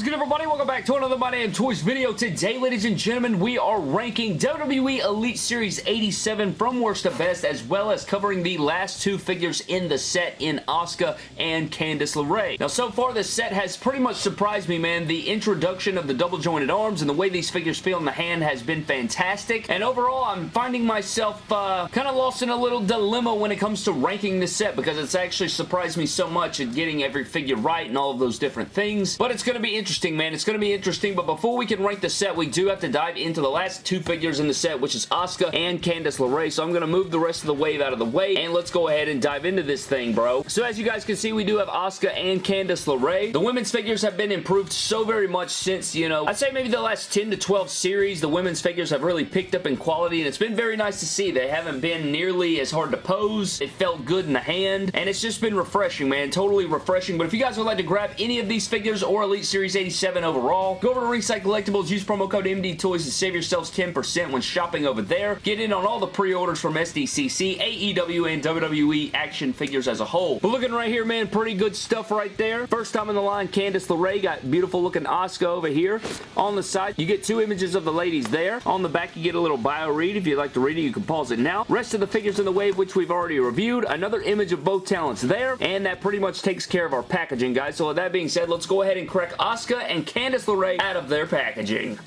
is good, everybody? Welcome back to another My Damn Toys video. Today, ladies and gentlemen, we are ranking WWE Elite Series 87 from worst to best, as well as covering the last two figures in the set in Asuka and Candice LeRae. Now, so far, this set has pretty much surprised me, man. The introduction of the double-jointed arms and the way these figures feel in the hand has been fantastic, and overall, I'm finding myself uh, kind of lost in a little dilemma when it comes to ranking this set, because it's actually surprised me so much at getting every figure right and all of those different things, but it's going to be interesting, man. It's going to be interesting, but before we can rank the set, we do have to dive into the last two figures in the set, which is Asuka and Candice LeRae, so I'm going to move the rest of the wave out of the way, and let's go ahead and dive into this thing, bro. So as you guys can see, we do have Asuka and Candice LeRae. The women's figures have been improved so very much since, you know, I'd say maybe the last 10 to 12 series, the women's figures have really picked up in quality, and it's been very nice to see. They haven't been nearly as hard to pose. It felt good in the hand, and it's just been refreshing, man. Totally refreshing, but if you guys would like to grab any of these figures or Elite Series Series 87 overall. Go over to Ringside Collectibles, use promo code MDTOYS to save yourselves 10% when shopping over there. Get in on all the pre-orders from SDCC, AEW, and WWE action figures as a whole. But looking right here, man, pretty good stuff right there. First time in the line, Candice LeRae. Got beautiful looking Asuka over here. On the side, you get two images of the ladies there. On the back, you get a little bio read. If you'd like to read it, you can pause it now. Rest of the figures in the wave, which we've already reviewed. Another image of both talents there. And that pretty much takes care of our packaging, guys. So with that being said, let's go ahead and crack Asuka Asuka and Candice LeRae out of their packaging.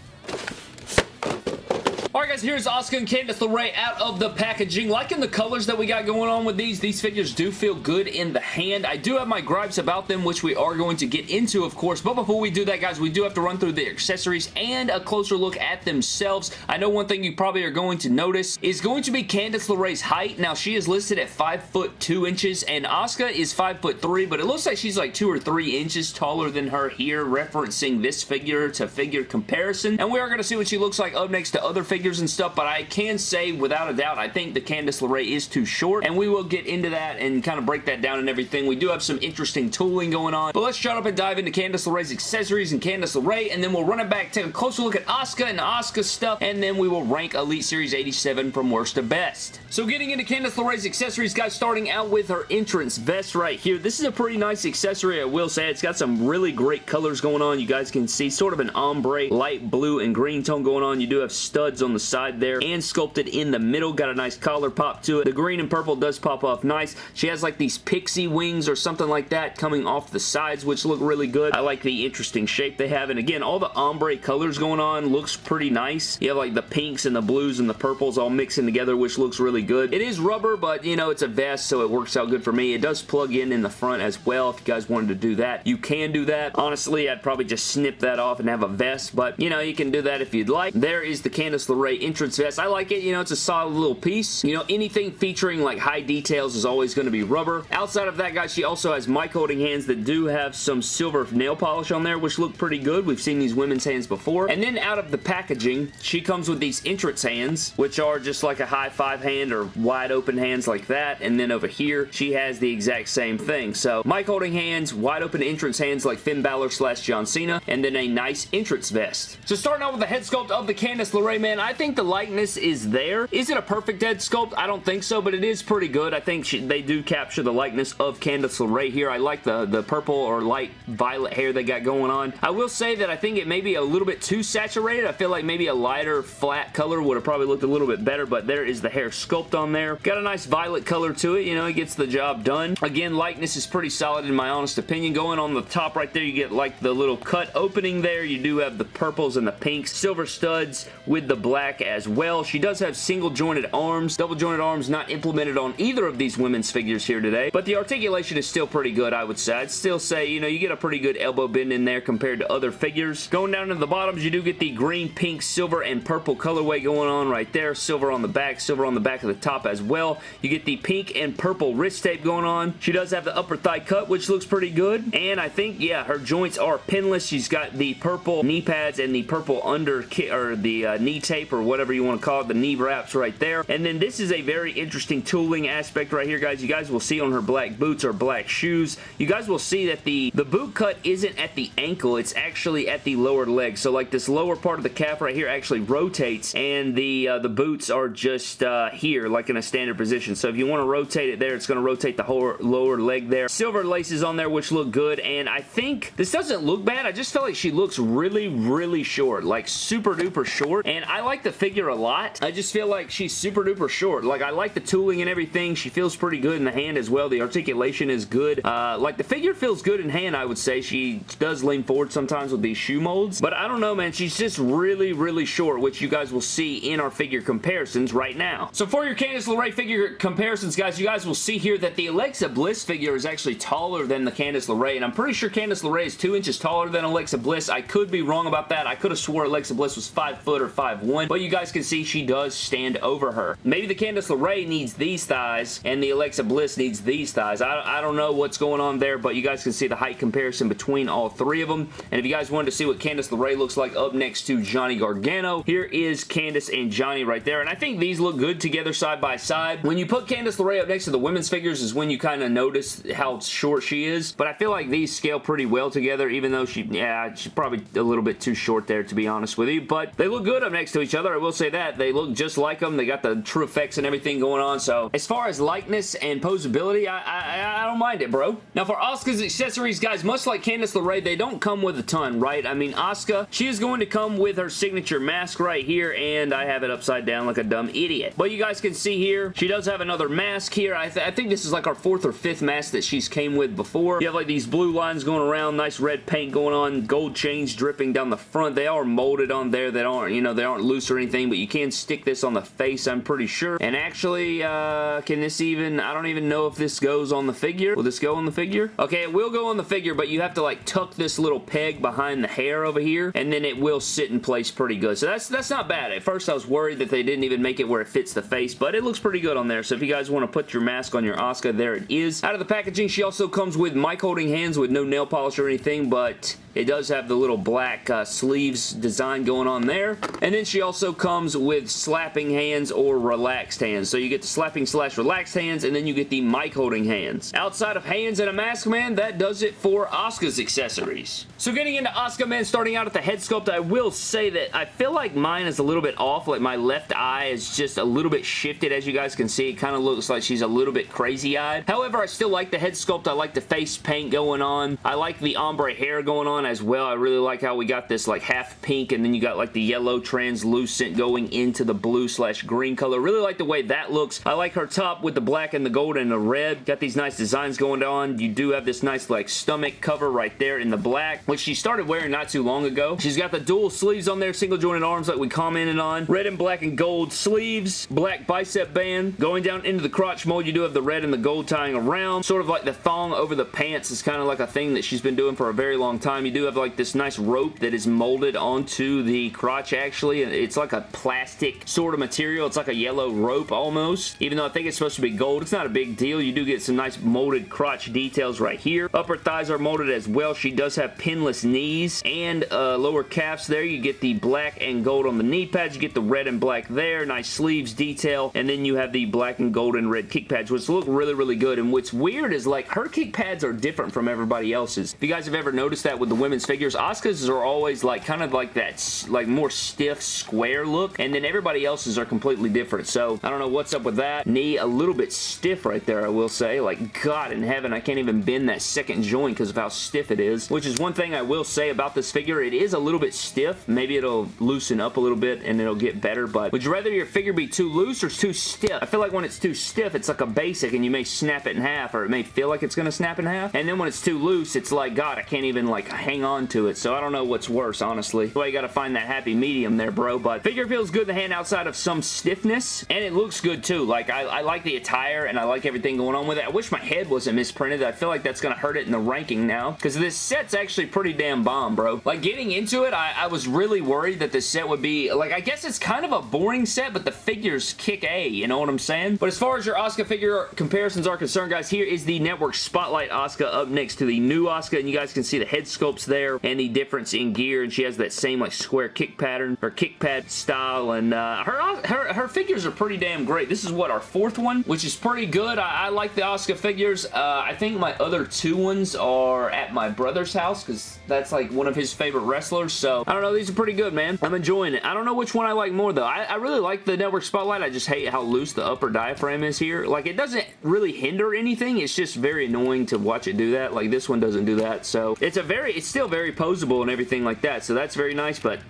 Alright guys, here's Asuka and Candice LeRae out of the packaging. Liking the colors that we got going on with these. These figures do feel good in the hand. I do have my gripes about them, which we are going to get into, of course. But before we do that, guys, we do have to run through the accessories and a closer look at themselves. I know one thing you probably are going to notice is going to be Candice LeRae's height. Now, she is listed at 5 foot 2 inches, and Asuka is 5 foot 3, but it looks like she's like 2 or 3 inches taller than her here, referencing this figure to figure comparison. And we are going to see what she looks like up next to other figures figures and stuff, but I can say without a doubt, I think the Candice LeRae is too short, and we will get into that and kind of break that down and everything. We do have some interesting tooling going on, but let's shut up and dive into Candice LeRae's accessories and Candice LeRae, and then we'll run it back, take a closer look at Asuka and Asuka stuff, and then we will rank Elite Series 87 from worst to best. So getting into Candice LeRae's accessories, guys, starting out with her entrance vest right here. This is a pretty nice accessory, I will say. It's got some really great colors going on. You guys can see sort of an ombre, light blue and green tone going on. You do have studs on the side there and sculpted in the middle. Got a nice collar pop to it. The green and purple does pop off nice. She has like these pixie wings or something like that coming off the sides, which look really good. I like the interesting shape they have. And again, all the ombre colors going on looks pretty nice. You have like the pinks and the blues and the purples all mixing together, which looks really good. It is rubber, but you know, it's a vest, so it works out good for me. It does plug in in the front as well. If you guys wanted to do that, you can do that. Honestly, I'd probably just snip that off and have a vest, but you know, you can do that if you'd like. There is the Candice LeRae entrance vest. I like it. You know, it's a solid little piece. You know, anything featuring like high details is always going to be rubber. Outside of that, guys, she also has mic holding hands that do have some silver nail polish on there, which look pretty good. We've seen these women's hands before. And then out of the packaging, she comes with these entrance hands, which are just like a high five hand or wide open hands like that. And then over here, she has the exact same thing. So, mic holding hands, wide open entrance hands like Finn Balor slash John Cena, and then a nice entrance vest. So starting out with the head sculpt of the Candice LeRae, man, I think the likeness is there. Is it a perfect head sculpt? I don't think so, but it is pretty good. I think she, they do capture the likeness of Candice LeRae here. I like the, the purple or light violet hair they got going on. I will say that I think it may be a little bit too saturated. I feel like maybe a lighter flat color would have probably looked a little bit better, but there is the hair sculpt on there. Got a nice violet color to it. You know, it gets the job done. Again, likeness is pretty solid in my honest opinion. Going on the top right there, you get like the little cut opening there. You do have the purples and the pinks. Silver studs with the black as well well. She does have single jointed arms. Double jointed arms not implemented on either of these women's figures here today, but the articulation is still pretty good, I would say. I'd still say, you know, you get a pretty good elbow bend in there compared to other figures. Going down to the bottoms, you do get the green, pink, silver, and purple colorway going on right there. Silver on the back, silver on the back of the top as well. You get the pink and purple wrist tape going on. She does have the upper thigh cut, which looks pretty good. And I think, yeah, her joints are pinless. She's got the purple knee pads and the purple under or the uh, knee tape or whatever you want to call it, the knee wraps right there. And then this is a very interesting tooling aspect right here, guys. You guys will see on her black boots or black shoes, you guys will see that the, the boot cut isn't at the ankle, it's actually at the lower leg. So like this lower part of the calf right here actually rotates and the, uh, the boots are just uh, here, like in a standard position. So if you want to rotate it there, it's going to rotate the whole lower leg there. Silver laces on there, which look good, and I think this doesn't look bad. I just feel like she looks really, really short, like super duper short, and I like the figure a lot. I just feel like she's super duper short. Like, I like the tooling and everything. She feels pretty good in the hand as well. The articulation is good. Uh, like, the figure feels good in hand, I would say. She does lean forward sometimes with these shoe molds, but I don't know, man. She's just really, really short, which you guys will see in our figure comparisons right now. So for your Candice LeRae figure comparisons, guys, you guys will see here that the Alexa Bliss figure is actually taller than the Candice LeRae, and I'm pretty sure Candice LeRae is two inches taller than Alexa Bliss. I could be wrong about that. I could have swore Alexa Bliss was 5 foot or 5'1", but you guys can see she does stand over her. Maybe the Candice LeRae needs these thighs, and the Alexa Bliss needs these thighs. I, I don't know what's going on there, but you guys can see the height comparison between all three of them, and if you guys wanted to see what Candice LeRae looks like up next to Johnny Gargano, here is Candice and Johnny right there, and I think these look good together side by side. When you put Candice LeRae up next to the women's figures is when you kind of notice how short she is, but I feel like these scale pretty well together, even though she, yeah, she's probably a little bit too short there, to be honest with you, but they look good up next to each other. I will say that. They look just like them. They got the true effects and everything going on, so as far as likeness and posability, I, I, I don't mind it, bro. Now, for Asuka's accessories, guys, much like Candice LeRae, they don't come with a ton, right? I mean, Asuka, she is going to come with her signature mask right here, and I have it upside down like a dumb idiot. But you guys can see here, she does have another mask here. I, th I think this is like our fourth or fifth mask that she's came with before. You have like these blue lines going around, nice red paint going on, gold chains dripping down the front. They are molded on there that aren't, you know, they aren't loose or anything, but you can stick this on the face, I'm pretty sure. And actually, uh, can this even, I don't even know if this goes on the figure. Will this go on the figure? Okay, it will go on the figure, but you have to like tuck this little peg behind the hair over here, and then it will sit in place pretty good. So that's, that's not bad. At first, I was worried that they didn't even make it where it fits the face, but it looks pretty good on there. So if you guys want to put your mask on your Asuka, there it is. Out of the packaging, she also comes with mic holding hands with no nail polish or anything, but it does have the little black uh, sleeves design going on there. And then she also comes with slapping hands or relaxed hands. So you get the slapping slash relaxed hands and then you get the mic holding hands. Outside of hands and a mask man, that does it for Asuka's accessories. So getting into Asuka man, starting out at the head sculpt, I will say that I feel like mine is a little bit off. Like my left eye is just a little bit shifted as you guys can see. It kind of looks like she's a little bit crazy eyed. However, I still like the head sculpt. I like the face paint going on. I like the ombre hair going on as well. I really like how we got this like half pink and then you got like the yellow translucent going into the blue slash green color. Really like the way that looks. I like her top with the black and the gold and the red. Got these nice designs going on. You do have this nice like stomach cover right there in the black, which she started wearing not too long ago. She's got the dual sleeves on there, single jointed arms like we commented on. Red and black and gold sleeves, black bicep band. Going down into the crotch mold, you do have the red and the gold tying around. Sort of like the thong over the pants is kind of like a thing that she's been doing for a very long time. You do have like this nice rope that is molded onto the crotch actually. It's like a plastic sort of material. It's like a yellow rope almost. Even though I think it's supposed to be gold, it's not a big deal. You do get some nice molded crotch details right here. Upper thighs are molded as well. She does have pinless knees and uh, lower calves there. You get the black and gold on the knee pads. You get the red and black there. Nice sleeves detail. And then you have the black and gold and red kick pads, which look really, really good. And what's weird is like her kick pads are different from everybody else's. If you guys have ever noticed that with the women's figures, Asuka's are always like kind of like that like more stiff square look and then everybody else's are completely different. So I don't know what's up with that. Knee a little bit stiff right there I will say. Like God in heaven I can't even bend that second joint because of how stiff it is. Which is one thing I will say about this figure. It is a little bit stiff. Maybe it'll loosen up a little bit and it'll get better but would you rather your figure be too loose or too stiff? I feel like when it's too stiff it's like a basic and you may snap it in half or it may feel like it's going to snap in half and then when it's too loose it's like God I can't even like hang on to it so I don't know what's worse honestly. Well you gotta find that happy medium there bro but figure feels good in the hand outside of some stiffness and it looks good too like I, I like the attire and I like everything going on with it. I wish my head wasn't misprinted. I feel like that's gonna hurt it in the ranking now because this set's actually pretty damn bomb bro. Like getting into it I, I was really worried that this set would be like I guess it's kind of a boring set but the figures kick A you know what I'm saying? But as far as your Asuka figure comparisons are concerned guys here is the network Spotlight Asuka up next to the new Asuka and you guys can see the head sculpt there and the difference in gear, and she has that same like square kick pattern or kick pad style, and uh, her, her, her figures are pretty damn great. This is what, our fourth one, which is pretty good. I, I like the Asuka figures. Uh, I think my other two ones are at my brother's house, because that's like one of his favorite wrestlers, so I don't know, these are pretty good, man. I'm enjoying it. I don't know which one I like more, though. I, I really like the Network Spotlight. I just hate how loose the upper diaphragm is here. Like, it doesn't really hinder anything. It's just very annoying to watch it do that. Like, this one doesn't do that, so it's a very, it's still very posable and everything like that, so that's very nice, but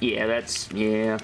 yeah, that's, yeah.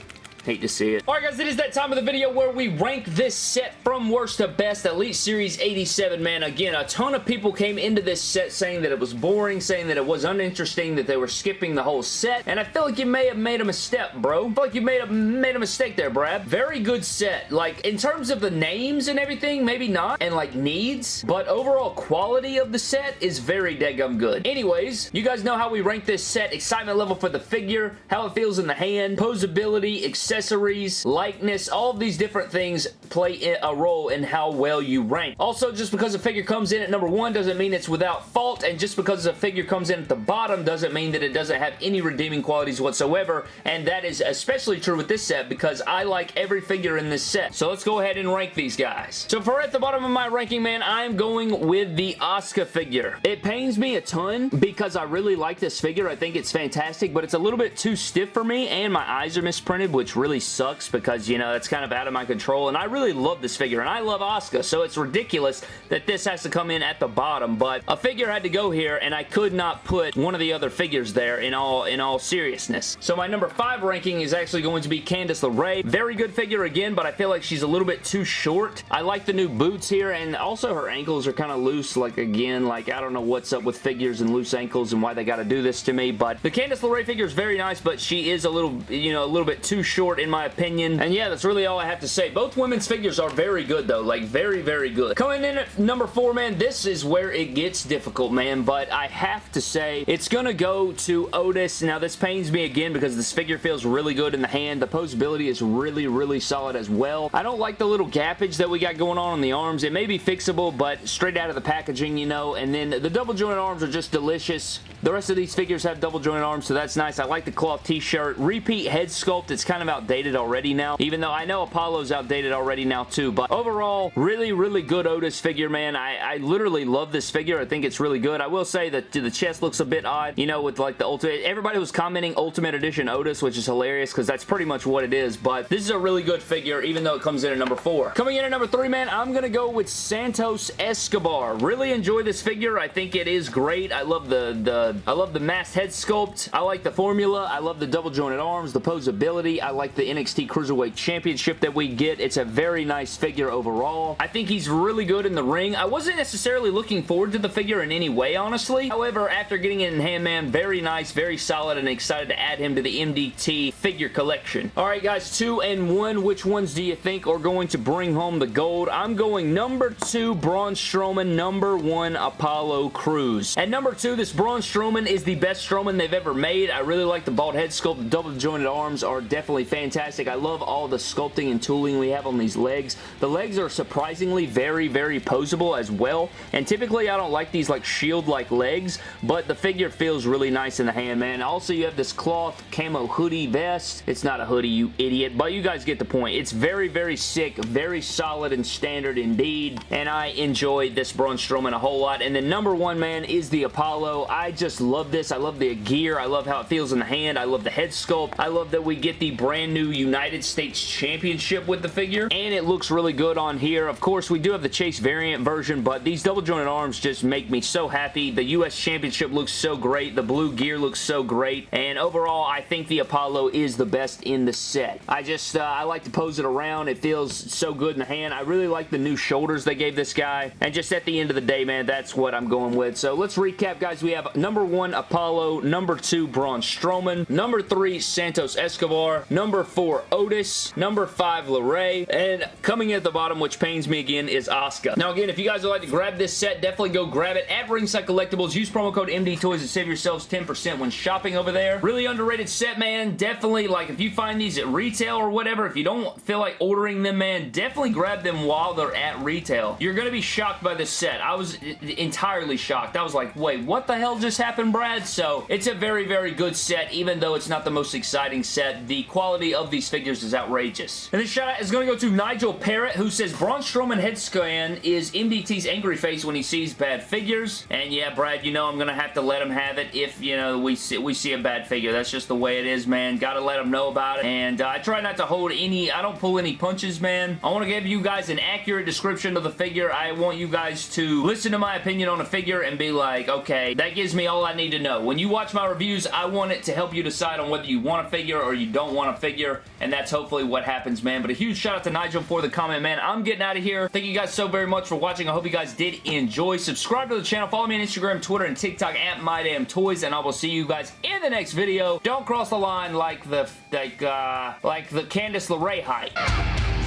Hate to see it. Alright guys, it is that time of the video where we rank this set from worst to best. Elite Series 87, man. Again, a ton of people came into this set saying that it was boring, saying that it was uninteresting, that they were skipping the whole set. And I feel like you may have made a mistake, bro. I feel like you made a, made a mistake there, Brad. Very good set. Like, in terms of the names and everything, maybe not. And, like, needs. But overall quality of the set is very dead-gum good. Anyways, you guys know how we rank this set. Excitement level for the figure, how it feels in the hand, posability, etc accessories, likeness, all these different things play a role in how well you rank. Also, just because a figure comes in at number one doesn't mean it's without fault, and just because a figure comes in at the bottom doesn't mean that it doesn't have any redeeming qualities whatsoever, and that is especially true with this set because I like every figure in this set. So let's go ahead and rank these guys. So for at the bottom of my ranking, man, I'm going with the Asuka figure. It pains me a ton because I really like this figure. I think it's fantastic, but it's a little bit too stiff for me, and my eyes are misprinted, which really sucks because, you know, it's kind of out of my control. And I really love this figure, and I love Asuka, so it's ridiculous that this has to come in at the bottom. But a figure had to go here, and I could not put one of the other figures there in all, in all seriousness. So my number five ranking is actually going to be Candice LeRae. Very good figure again, but I feel like she's a little bit too short. I like the new boots here, and also her ankles are kind of loose. Like, again, like, I don't know what's up with figures and loose ankles and why they got to do this to me, but the Candice LeRae figure is very nice, but she is a little, you know, a little bit too short in my opinion. And yeah, that's really all I have to say. Both women's figures are very good though. Like very, very good. Coming in at number four, man, this is where it gets difficult, man. But I have to say, it's going to go to Otis. Now, this pains me again because this figure feels really good in the hand. The posability is really, really solid as well. I don't like the little gappage that we got going on on the arms. It may be fixable, but straight out of the packaging, you know. And then the double jointed arms are just delicious. The rest of these figures have double jointed arms, so that's nice. I like the cloth t-shirt. Repeat head sculpt. It's kind of outdated already now, even though I know Apollo's outdated already now too, but overall, really, really good Otis figure, man. I, I literally love this figure. I think it's really good. I will say that the chest looks a bit odd, you know, with like the Ultimate. Everybody was commenting Ultimate Edition Otis, which is hilarious because that's pretty much what it is, but this is a really good figure, even though it comes in at number four. Coming in at number three, man, I'm going to go with Santos Escobar. Really enjoy this figure. I think it is great. I love the, the, I love the masked head sculpt. I like the formula. I love the double jointed arms, the posability. I like the NXT Cruiserweight Championship that we get. It's a very nice figure overall. I think he's really good in the ring. I wasn't necessarily looking forward to the figure in any way, honestly. However, after getting it in hand, man, very nice, very solid, and excited to add him to the MDT figure collection. Alright, guys, two and one. Which ones do you think are going to bring home the gold? I'm going number two, Braun Strowman, number one, Apollo Crews. At number two, this Braun Strowman is the best Strowman they've ever made. I really like the bald head sculpt. The double jointed arms are definitely fantastic. I love all the sculpting and tooling we have on these legs. The legs are surprisingly very, very posable as well. And typically, I don't like these like shield-like legs, but the figure feels really nice in the hand, man. Also, you have this cloth camo hoodie vest. It's not a hoodie, you idiot, but you guys get the point. It's very, very sick, very solid and standard indeed, and I enjoy this Braun Strowman a whole lot. And the number one, man, is the Apollo. I just love this. I love the gear. I love how it feels in the hand. I love the head sculpt. I love that we get the brand new United States Championship with the figure, and it looks really good on here. Of course, we do have the Chase variant version, but these double jointed arms just make me so happy. The U.S. Championship looks so great. The blue gear looks so great, and overall, I think the Apollo is the best in the set. I just, uh, I like to pose it around. It feels so good in the hand. I really like the new shoulders they gave this guy, and just at the end of the day, man, that's what I'm going with. So let's recap, guys. We have number one, Apollo. Number two, Braun Strowman. Number three, Santos Escobar. Number four, Otis. Number five, LeRae. And coming in at the bottom, which pains me again, is Asuka. Now again, if you guys would like to grab this set, definitely go grab it at Ringside Collectibles. Use promo code MD Toys and save yourselves 10% when shopping over there. Really underrated set, man. Definitely, like, if you find these at retail or whatever, if you don't feel like ordering them, man, definitely grab them while they're at retail. You're going to be shocked by this set. I was entirely shocked. I was like, wait, what the hell just happened? Happen, Brad. So it's a very, very good set, even though it's not the most exciting set. The quality of these figures is outrageous. And this shout out is going to go to Nigel Parrott, who says Braun Strowman head scan is MDT's angry face when he sees bad figures. And yeah, Brad, you know I'm going to have to let him have it if, you know, we see, we see a bad figure. That's just the way it is, man. Got to let him know about it. And uh, I try not to hold any, I don't pull any punches, man. I want to give you guys an accurate description of the figure. I want you guys to listen to my opinion on a figure and be like, okay, that gives me all I need to know. When you watch my reviews, I want it to help you decide on whether you want a figure or you don't want a figure, and that's hopefully what happens, man. But a huge shout out to Nigel for the comment, man. I'm getting out of here. Thank you guys so very much for watching. I hope you guys did enjoy. Subscribe to the channel. Follow me on Instagram, Twitter, and TikTok at MyDamnToys, and I will see you guys in the next video. Don't cross the line like the, like, uh, like the Candice LeRae height.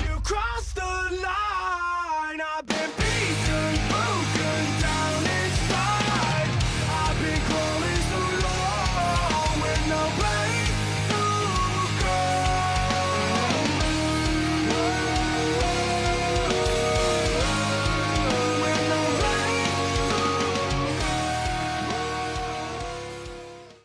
You crossed the line!